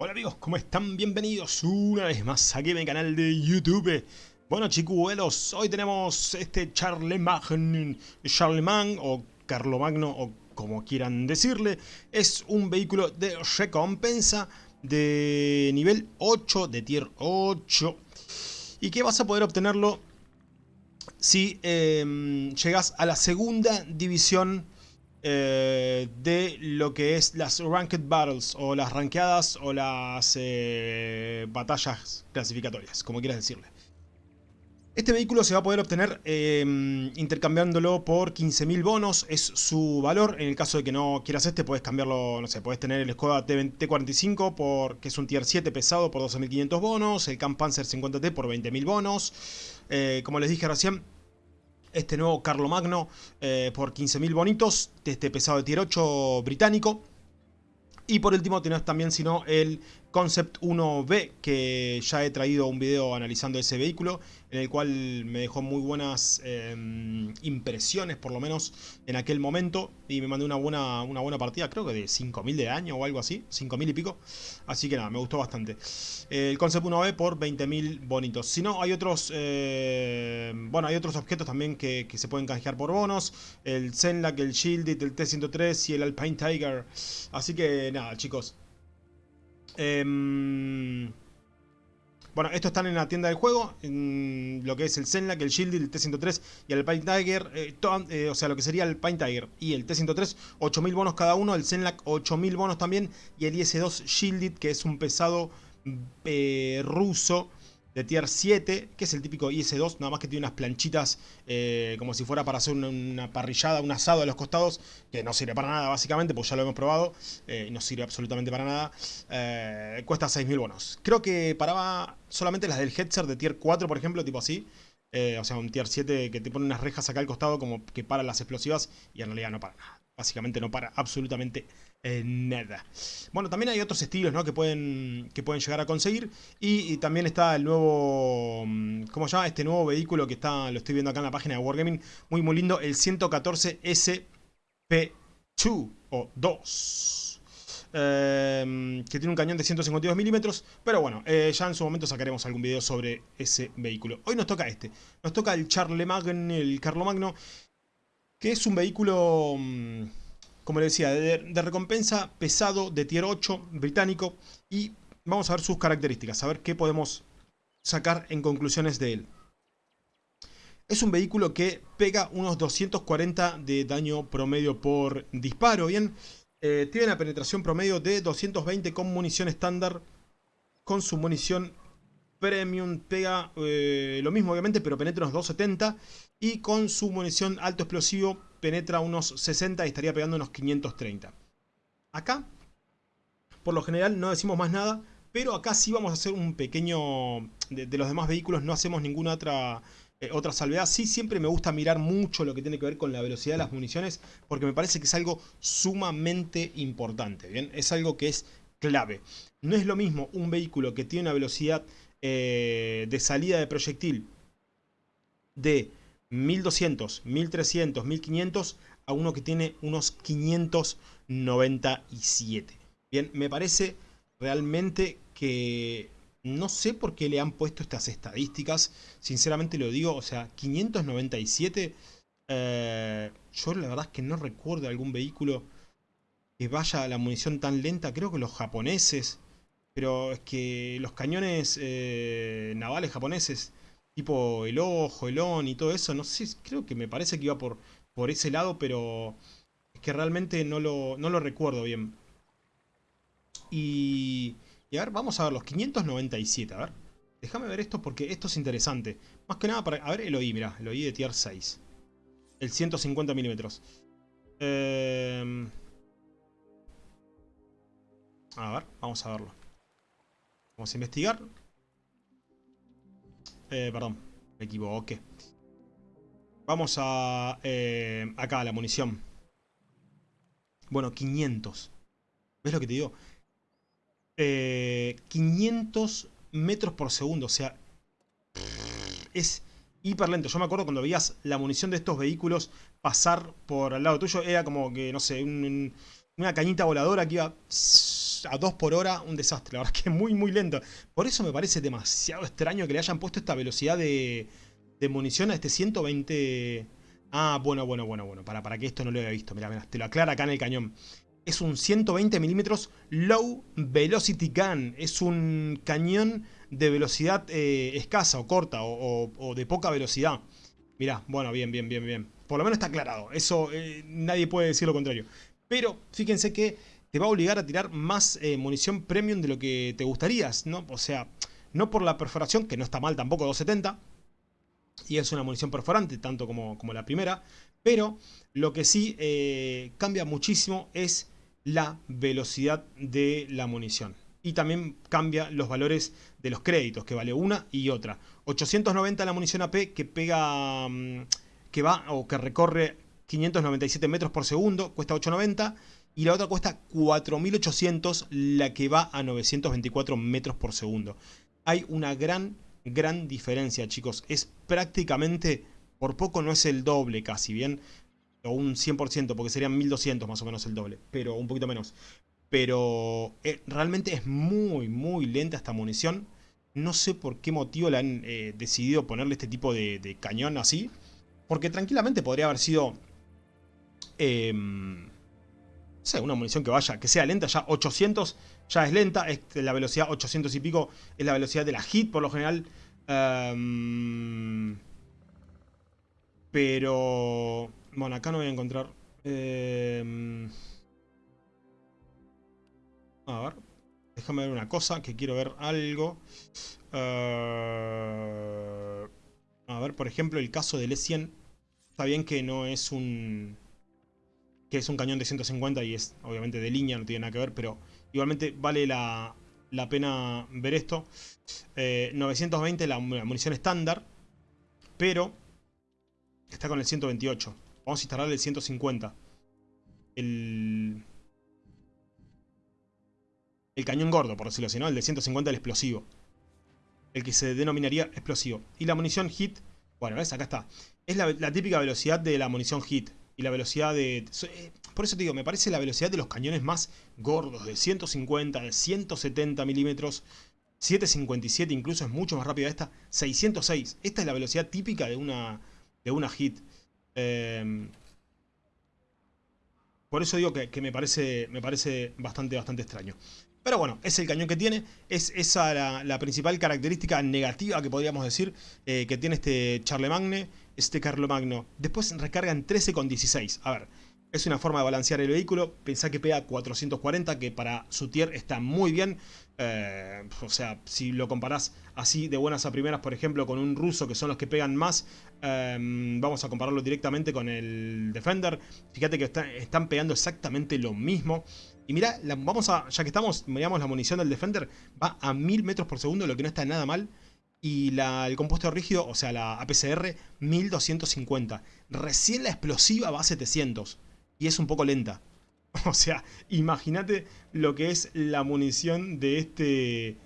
Hola amigos, ¿cómo están? Bienvenidos una vez más aquí en mi canal de YouTube. Bueno chicuelos, hoy tenemos este Charlemagne, Charlemagne o Carlomagno o como quieran decirle. Es un vehículo de recompensa de nivel 8, de tier 8. Y que vas a poder obtenerlo si eh, llegas a la segunda división eh, de lo que es las Ranked Battles o las rankeadas o las eh, batallas clasificatorias, como quieras decirle. Este vehículo se va a poder obtener em, intercambiándolo por 15.000 bonos, es su valor. En el caso de que no quieras este, puedes cambiarlo, no sé, puedes tener el Skoda T45, por, que es un tier 7 pesado por 12.500 bonos, el Camp Panzer 50T por 20.000 bonos. Eh, como les dije recién, este nuevo Carlomagno eh, por 15.000 bonitos de este pesado de tier 8 británico. Y por último tenés también sino el Concept 1B que ya he traído un video analizando ese vehículo en el cual me dejó muy buenas em, impresiones por lo menos en aquel momento y me mandé una buena, una buena partida, creo que de 5.000 de daño o algo así, 5.000 y pico, así que nada, me gustó bastante. El Concept 1B por 20.000 bonitos. Si no, hay otros, eh, bueno, hay otros objetos también que, se pueden canjear por bonos, el Zenlac, el Shielded, el T-103 y el Alpine Tiger, así que nada chicos. Em, bueno, estos están en la tienda del juego, lo que es el Zenlac, el Shield, el T-103 y el Pine Tiger, eh, eh, o sea, lo que sería el Pine Tiger y el T-103, 8000 bonos cada uno, el Zenlac 8000 bonos también y el IS-2 Shielded, que es un pesado eh, ruso de tier 7, que es el típico IS-2, nada más que tiene unas planchitas eh, como si fuera para hacer una, parrillada, un asado a los costados, que no sirve para nada básicamente, pues ya lo hemos probado, eh, no sirve absolutamente para nada. Eh, cuesta 6.000 bonos. Creo que paraba solamente las del Hetzer de tier 4, por ejemplo, tipo así. o sea, un tier 7 que te pone unas rejas acá al costado como que para las explosivas y en realidad no para nada. Básicamente no para absolutamente eh, nada. Bueno, también hay otros estilos ¿no? que, pueden, que pueden llegar a conseguir. Y, también está el nuevo... Mm, ¿Cómo se llama? Este nuevo vehículo que está lo estoy viendo acá en la página de Wargaming. Muy, muy lindo. El 114 SP2 o 2. Em, que tiene un cañón de 152 milímetros. Pero bueno, eh, ya en su momento sacaremos algún video sobre ese vehículo. Hoy nos toca este. Nos toca el Charlemagne, el Carlomagno que es un vehículo, mm, como le decía, de, recompensa pesado de tier 8 británico y vamos a ver sus características, a ver qué podemos sacar en conclusiones de él. Es un vehículo que pega unos 240 de daño promedio por disparo, ¿bien? Eh, tiene una penetración promedio de 220 con munición estándar. Con su munición Premium pega eh, lo mismo obviamente, pero penetra unos 270. Y con su munición alto explosivo penetra unos 60 y estaría pegando unos 530. Acá, por lo general no decimos más nada, pero acá sí vamos a hacer un pequeño... De, los demás vehículos no hacemos ninguna otra... Eh, otra salvedad, sí siempre me gusta mirar mucho lo que tiene que ver con la velocidad de las municiones porque me parece que es algo sumamente importante, ¿bien? Es algo que es clave. No es lo mismo un vehículo que tiene una velocidad eh, de salida de proyectil de 1200, 1300, 1500 a uno que tiene unos 597. Bien, me parece realmente que no sé por qué le han puesto estas estadísticas, sinceramente lo digo, o sea, 597, eh, yo la verdad es que no recuerdo algún vehículo que vaya a la munición tan lenta, creo que los japoneses pero es que los cañones eh, navales japoneses, tipo el Ojo, el On y todo eso, no sé, creo que me parece que iba por, por ese lado, pero es que realmente no lo, no lo recuerdo bien. Y, y a ver, vamos a ver los 597, a ver. Déjame ver esto porque esto es interesante. Más que nada para... A ver el OI, mira, el OI de tier 6. El 150 milímetros. Eh, a ver, vamos a verlo. Vamos a investigar. Eh, perdón, me equivoqué. Vamos a... Eh, acá, la munición. Bueno, 500. ¿Ves lo que te digo? 500 eh, metros por segundo, o sea... Es hiper lento. Yo me acuerdo cuando veías la munición de estos vehículos pasar por al lado tuyo. Era como que, no sé, una cañita voladora que iba 2 a 2 por hora, un desastre. La verdad es que es muy, muy lento. Por eso me parece demasiado extraño que le hayan puesto esta velocidad de, de munición a este 120... Ah, bueno, bueno, bueno, bueno. Para, para que esto no lo haya visto. Mira, mira, te lo aclara acá en el cañón. Es un 120 milímetros Low Velocity Gun. Es un cañón de velocidad eh, escasa o corta o, de poca velocidad. Mirá, bueno, bien, bien, bien, bien. Por lo menos está aclarado. Eso eh, nadie puede decir lo contrario. Pero fíjense que te va a obligar a tirar más eh, munición premium de lo que te gustaría. O sea, no por la perforación, que no está mal tampoco, 270. Y es una munición perforante, tanto como, como la primera. Pero lo que sí cambia muchísimo es la velocidad de la munición. Y también cambia los valores de los créditos, que vale una y otra. 890 la munición AP que pega, mm, que va o que recorre 597 metros por segundo, cuesta 890. Y la otra cuesta 4800, la que va a 924 metros por segundo. Hay una gran, gran diferencia, chicos. Es prácticamente, por poco no es el doble casi, ¿bien? o un 100%, porque serían 1200 más o menos el doble, pero un poquito menos. Pero eh, realmente es muy, muy lenta esta munición. No sé por qué motivo le han eh, decidido ponerle este tipo de, cañón así. Porque tranquilamente podría haber sido... Eh, una munición que vaya, que sea lenta. Ya 800 ya es lenta. la velocidad 800 y pico es la velocidad de la hit por lo general. Em, pero bueno, acá no voy a encontrar... Em, a ver. Déjame ver una cosa, que quiero ver algo. Eh, a ver, por ejemplo, el caso del E100. Está bien que no es un... Que es un cañón de 150 y es obviamente de línea, no tiene nada que ver, pero igualmente vale la, pena ver esto. 920 eh, la munición estándar, pero está con el 128. Vamos a instalar el 150. El... El cañón gordo, por decirlo así, ¿no? El de 150, el explosivo. El que se denominaría explosivo. Y la munición hit, bueno, ¿ves? Acá está. Es la, típica velocidad de la munición hit. Y la velocidad de... Eh, por eso te digo, me parece la velocidad de los cañones más gordos. De 150, de 170 milímetros. 757 incluso es mucho más rápida esta. 606. Esta es la velocidad típica de una, de una hit. Em, por eso digo que, me, parece, me parece bastante, bastante extraño. Pero bueno, es el cañón que tiene, es esa la, principal característica negativa que podríamos decir eh, que tiene este Charlemagne, este Carlomagno. Después recarga en 13,16. A ver, es una forma de balancear el vehículo. Pensá que pega 440, que para su tier está muy bien. Eh, o sea, si lo comparás así de buenas a primeras, por ejemplo, con un ruso, que son los que pegan más, em, vamos a compararlo directamente con el Defender. Fíjate que están pegando exactamente lo mismo. Y mira, vamos a, ya que estamos, miramos la munición del Defender, va a 1000 metros por segundo, lo que no está nada mal. Y la, el compuesto rígido, o sea, la APCR, 1250. Recién la explosiva va a 700 y es un poco lenta. O sea, imagínate lo que es la munición de este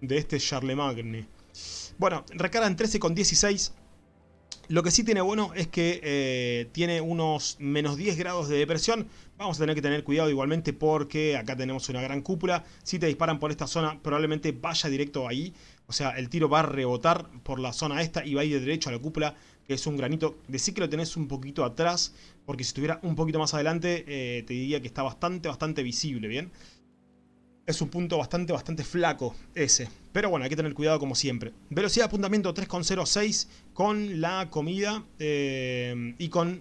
de este Charlemagne. Bueno, recargan 13,16. Lo que sí tiene bueno es que eh, tiene unos menos 10 grados de depresión. Vamos a tener que tener cuidado igualmente porque acá tenemos una gran cúpula. Si te disparan por esta zona, probablemente vaya directo ahí. O sea, el tiro va a rebotar por la zona esta y va a ir derecho a la cúpula que es un granito. Decí que lo tenés un poquito atrás, porque si estuviera un poquito más adelante, eh, te diría que está bastante, bastante visible, ¿bien? Es un punto bastante, bastante flaco ese. Pero bueno, hay que tener cuidado como siempre. Velocidad de apuntamiento 3,06 con la comida eh, y con,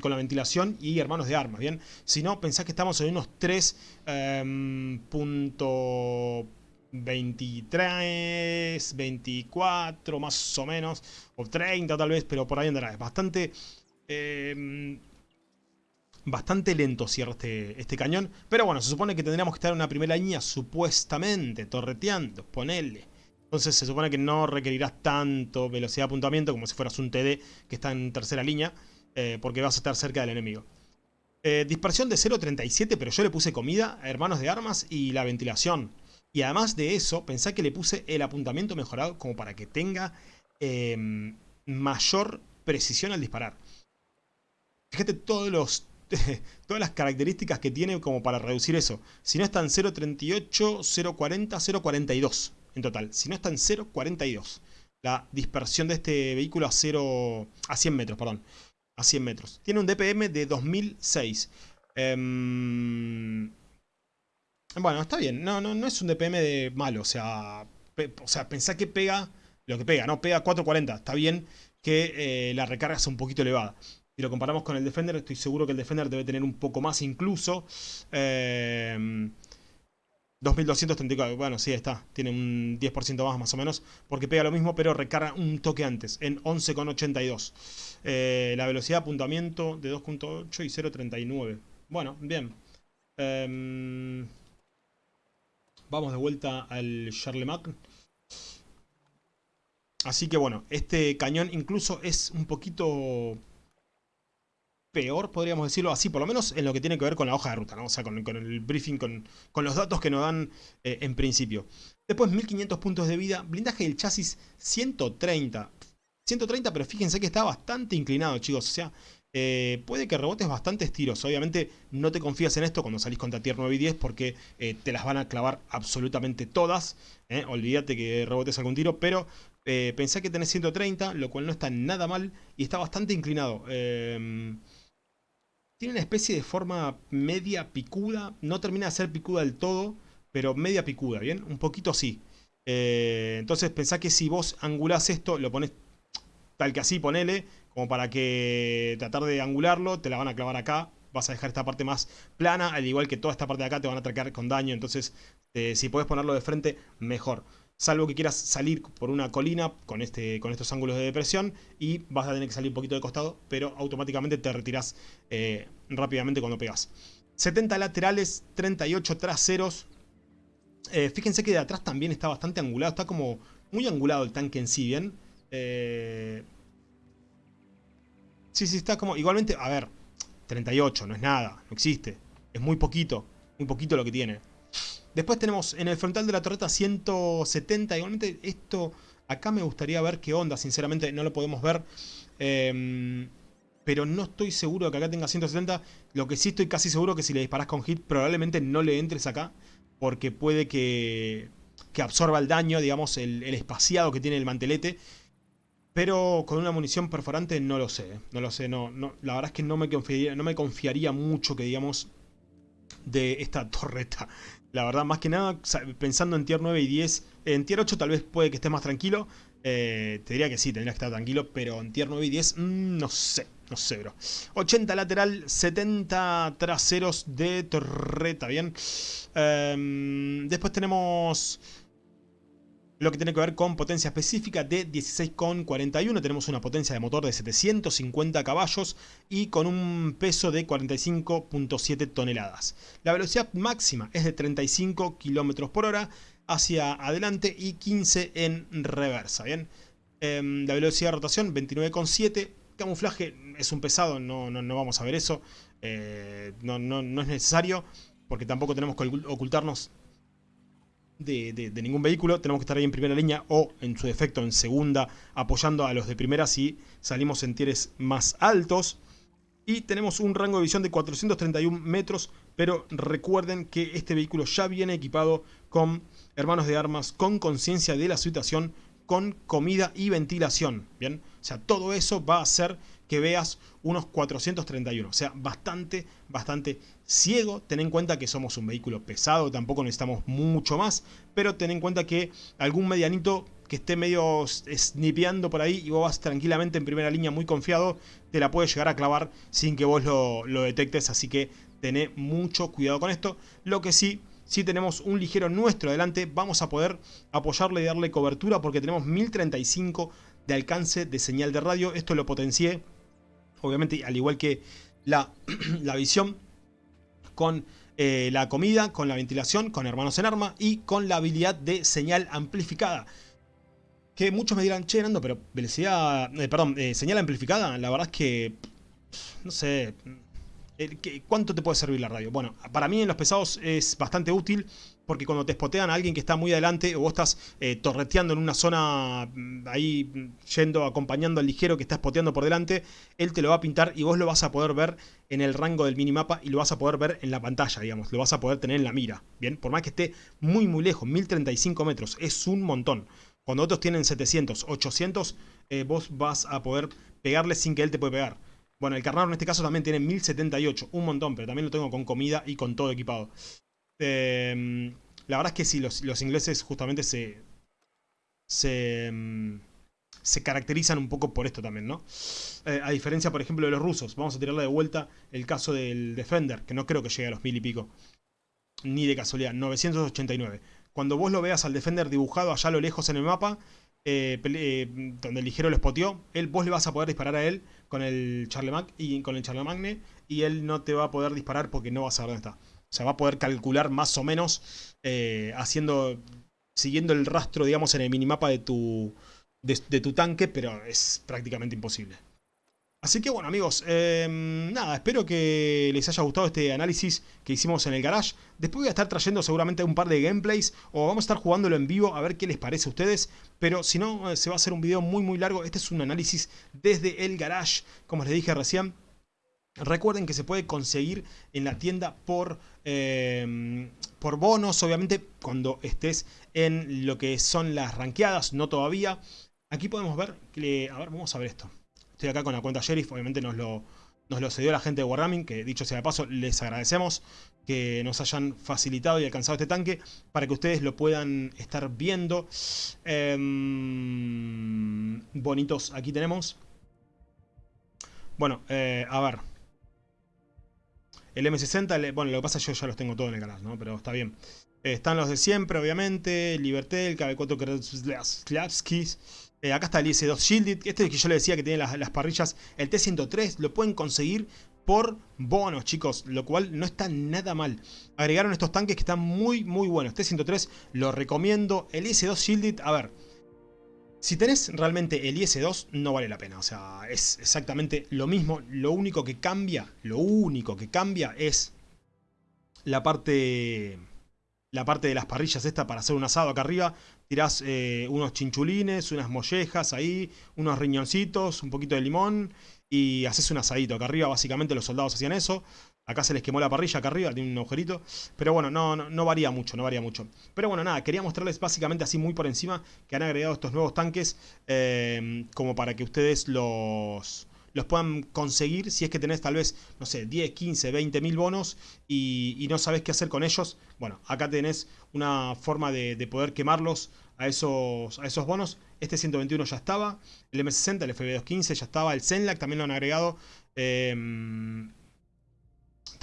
con, la ventilación y hermanos de armas, ¿bien? Si no, pensás que estamos en unos 3 23, 24 más o menos, o 30 tal vez, pero por ahí andará. Es bastante, eh, bastante lento cierra este, este cañón. Pero bueno, se supone que tendríamos que estar en una primera línea supuestamente, torreteando, ponele. Entonces se supone que no requerirás tanto velocidad de apuntamiento como si fueras un TD que está en tercera línea, eh, porque vas a estar cerca del enemigo. Eh, dispersión de 0.37, pero yo le puse comida, hermanos de armas y la ventilación. Y además de eso, pensá que le puse el apuntamiento mejorado como para que tenga em, mayor precisión al disparar. Fíjate todos los, todas las características que tiene como para reducir eso. Si no está en 0.38, 0.40, 0.42 en total. Si no está en 0.42. La dispersión de este vehículo a 0 a 100 metros, perdón. A 100 metros. Tiene un DPM de 2006. Em, bueno, está bien. No, no, no es un DPM de malo. O sea, o sea, pensá que pega lo que pega, ¿no? Pega 440. Está bien que eh, la recarga es un poquito elevada. Si lo comparamos con el Defender, estoy seguro que el Defender debe tener un poco más incluso. 2234, em, bueno, sí, está. Tiene un 10% más, más o menos. Porque pega lo mismo, pero recarga un toque antes, en 11,82. Eh, la velocidad de apuntamiento de 2.8 y 0.39. Bueno, bien. Em, vamos de vuelta al Charlemagne. Así que bueno, este cañón incluso es un poquito peor, podríamos decirlo así, por lo menos en lo que tiene que ver con la hoja de ruta, ¿no? O sea, con, el briefing, con, los datos que nos dan eh, en principio. Después 1500 puntos de vida, blindaje del chasis 130. 130, pero fíjense que está bastante inclinado, chicos. O sea, eh, puede que rebotes bastantes tiros. Obviamente no te confías en esto cuando salís contra tier 9 y 10 porque eh, te las van a clavar absolutamente todas. Olvídate que rebotes algún tiro, pero pensé que tenés 130, lo cual no está nada mal y está bastante inclinado. Tiene una especie de forma media picuda. No termina de ser picuda del todo, pero media picuda, ¿bien? Un poquito así. Eh, entonces pensá que si vos angulás esto, lo pones tal que así, ponele, como para que tratar de angularlo, te la van a clavar acá. Vas a dejar esta parte más plana, al igual que toda esta parte de acá te van a atracar con daño. Entonces, eh, si podés ponerlo de frente, mejor salvo que quieras salir por una colina con, este, con estos ángulos de depresión y vas a tener que salir un poquito de costado, pero automáticamente te retiras eh, rápidamente cuando pegas. 70 laterales, 38 traseros. Eh, fíjense que de atrás también está bastante angulado, está como muy angulado el tanque en sí, ¿bien? Eh, sí, sí, está como... Igualmente, a ver, 38, no es nada, no existe. Es muy poquito, muy poquito lo que tiene. Después tenemos en el frontal de la torreta 170. Igualmente esto acá me gustaría ver qué onda. Sinceramente no lo podemos ver. Em, pero no estoy seguro de que acá tenga 170. Lo que sí estoy casi seguro que si le disparas con hit probablemente no le entres acá. Porque puede que, que absorba el daño, digamos, el, espaciado que tiene el mantelete. Pero con una munición perforante no lo sé. No lo sé, no, la verdad es que no me, no me confiaría mucho que digamos de esta torreta. La verdad, más que nada, pensando en tier 9 y 10, en tier 8 tal vez puede que esté más tranquilo. Eh, te diría que sí, tendría que estar tranquilo, pero en tier 9 y 10, mm, no sé, no sé, bro. 80 lateral, 70 traseros de torreta, bien. Em, después tenemos lo que tiene que ver con potencia específica de 16,41. Tenemos una potencia de motor de 750 caballos y con un peso de 45.7 toneladas. La velocidad máxima es de 35 km por hora hacia adelante y 15 en reversa. Bien, em, la velocidad de rotación 29,7. Camuflaje es un pesado, no, no, vamos a ver eso. Eh, no, no, no es necesario porque tampoco tenemos que ocultarnos de, ningún vehículo, tenemos que estar ahí en primera línea o en su defecto en segunda, apoyando a los de primera si salimos en tieres más altos. Y tenemos un rango de visión de 431 metros, pero recuerden que este vehículo ya viene equipado con hermanos de armas, con conciencia de la situación, con comida y ventilación, ¿bien? O sea, todo eso va a hacer que veas unos 431. O sea, bastante, bastante ciego. Ten en cuenta que somos un vehículo pesado, tampoco necesitamos mucho más. Pero ten en cuenta que algún medianito que esté medio snipeando por ahí y vos vas tranquilamente en primera línea muy confiado, te la puede llegar a clavar sin que vos lo, lo detectes. Así que tené mucho cuidado con esto. Lo que sí si tenemos un ligero nuestro adelante, vamos a poder apoyarle y darle cobertura porque tenemos 1035 de alcance de señal de radio. Esto lo potencié obviamente al igual que la, la visión con eh, la comida, con la ventilación, con hermanos en arma y con la habilidad de señal amplificada. Que muchos me dirán, che, Nando, pero velocidad, eh, perdón, eh, señal amplificada, la verdad es que, no sé, ¿Cuánto te puede servir la radio? Bueno, para mí en los pesados es bastante útil porque cuando te spotean a alguien que está muy adelante o vos estás eh, torreteando en una zona mm, ahí mm, yendo, acompañando al ligero que está spoteando por delante, él te lo va a pintar y vos lo vas a poder ver en el rango del minimapa y lo vas a poder ver en la pantalla, digamos, lo vas a poder tener en la mira, ¿bien? Por más que esté muy muy lejos, 1035 metros, es un montón. Cuando otros tienen 700, 800, eh, vos vas a poder pegarle sin que él te pueda pegar. Bueno, el Carnaro en este caso también tiene 1078, un montón, pero también lo tengo con comida y con todo equipado. Em, la verdad es que sí, los, ingleses justamente se, em, se, caracterizan un poco por esto también, ¿no? Eh, a diferencia, por ejemplo, de los rusos. Vamos a tirarle de vuelta el caso del Defender, que no creo que llegue a los mil y pico. Ni de casualidad, 989. Cuando vos lo veas al Defender dibujado allá a lo lejos en el mapa, eh, eh, donde el ligero lo spoteó, él, vos le vas a poder disparar a él con el Charlemagne y con el Charlemagne y él no te va a poder disparar porque no vas a ver dónde está. O sea, va a poder calcular más o menos eh, haciendo, siguiendo el rastro, digamos, en el minimapa de tu, de tu tanque, pero es prácticamente imposible. Así que bueno amigos, em, nada, espero que les haya gustado este análisis que hicimos en el garage. Después voy a estar trayendo seguramente un par de gameplays o vamos a estar jugándolo en vivo a ver qué les parece a ustedes. Pero si no, eh, se va a hacer un video muy muy largo. Este es un análisis desde el garage, como les dije recién. Recuerden que se puede conseguir en la tienda por, em, por bonos, obviamente cuando estés en lo que son las ranqueadas, no todavía. Aquí podemos ver, que, a ver, vamos a ver esto. Estoy acá con la cuenta Sheriff, obviamente nos lo, nos lo cedió la gente de Wargaming, que dicho sea de paso, les agradecemos que nos hayan facilitado y alcanzado este tanque para que ustedes lo puedan estar viendo. Em, bonitos, aquí tenemos. Bueno, eh, a ver. El M60, bueno, lo que pasa yo ya los tengo todos en el canal, ¿no? Pero está bien. están los de siempre, obviamente. Liberté, el KB4 Kraslavskis. Eh, acá está el IS-2 Shielded. Este es que yo le decía que tiene las, parrillas. El T-103 lo pueden conseguir por bonos, chicos. Lo cual no está nada mal. Agregaron estos tanques que están muy, muy buenos. T-103 lo recomiendo. El IS-2 Shielded, a ver. Si tenés realmente el IS-2, no vale la pena. O sea, es exactamente lo mismo. Lo único que cambia, lo único que cambia es la parte la parte de las parrillas esta para hacer un asado acá arriba. Tirás eh, unos chinchulines, unas mollejas ahí, unos riñoncitos, un poquito de limón y haces un asadito. Acá arriba básicamente los soldados hacían eso. Acá se les quemó la parrilla, acá arriba tiene un agujerito. Pero bueno, no, no, varía mucho, no varía mucho. Pero bueno, nada, quería mostrarles básicamente así muy por encima que han agregado estos nuevos tanques eh, como para que ustedes los los puedan conseguir si es que tenés tal vez, no sé, 10, 15, 20 mil bonos y, no sabes qué hacer con ellos. Bueno, acá tenés una forma de, poder quemarlos a esos, a esos bonos. Este 121 ya estaba, el M60, el FB215 ya estaba, el Zenlac también lo han agregado. Em,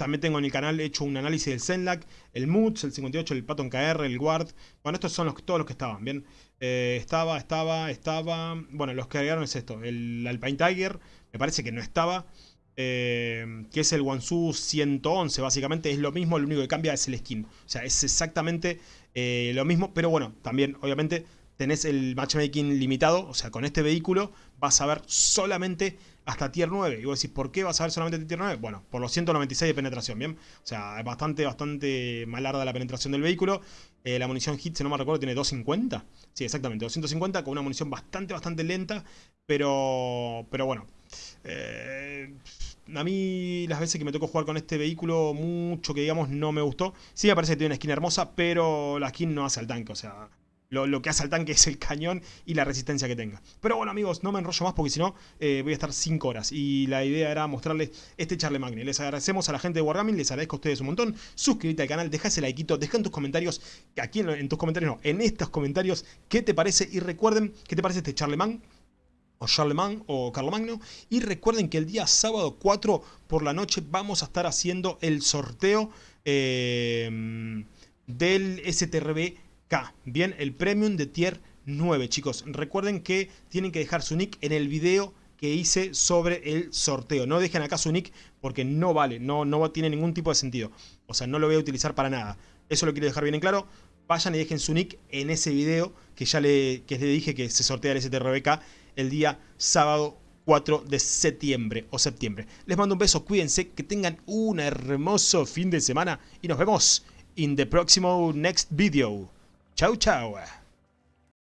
también tengo en el canal hecho un análisis del Zenlac, el MUTS, el 58, el Patton KR, el Guard. Bueno, estos son los, todos los que estaban, ¿bien? Eh, estaba, estaba, estaba... Bueno, los que agregaron es esto, el Alpine Tiger, me parece que no estaba. Eh, que es el Wansu 111, básicamente es lo mismo, lo único que cambia es el skin. O sea, es exactamente eh, lo mismo, pero bueno, también obviamente tenés el matchmaking limitado, o sea, con este vehículo vas a ver solamente hasta tier 9. Y vos decís, ¿por qué vas a ver solamente tier 9? Bueno, por los 196 de penetración, ¿bien? O sea, es bastante, bastante malarda la penetración del vehículo. Eh, la munición hit, si no me recuerdo, tiene 250. Sí, exactamente, 250 con una munición bastante, bastante lenta, pero, pero bueno. Eh, a mí las veces que me tocó jugar con este vehículo, mucho que digamos no me gustó. Sí me parece que tiene una skin hermosa, pero la skin no hace al tanque, o sea... Lo, que hace al tanque es el cañón y la resistencia que tenga. Pero bueno amigos, no me enrollo más porque si no eh, voy a estar 5 horas. Y la idea era mostrarles este Charlemagne. Les agradecemos a la gente de Wargaming, les agradezco a ustedes un montón. Suscríbete al canal, deja ese likeito, deja en tus comentarios, aquí en, en tus comentarios no, en estos comentarios, qué te parece. Y recuerden, qué te parece este Charlemagne o Charlemagne o Carlomagno. Y recuerden que el día sábado 4 por la noche vamos a estar haciendo el sorteo eh, del STRBK. Bien, el Premium de Tier 9, chicos. Recuerden que tienen que dejar su nick en el video que hice sobre el sorteo. No dejen acá su nick porque no vale, no, no tiene ningún tipo de sentido. O sea, no lo voy a utilizar para nada. Eso lo quiero dejar bien en claro. Vayan y dejen su nick en ese video que ya le, que les dije que se sortea el STRBK el día sábado 4 de septiembre o septiembre. Les mando un beso, cuídense, que tengan un hermoso fin de semana y nos vemos in the próximo next video. Tchau, tchau.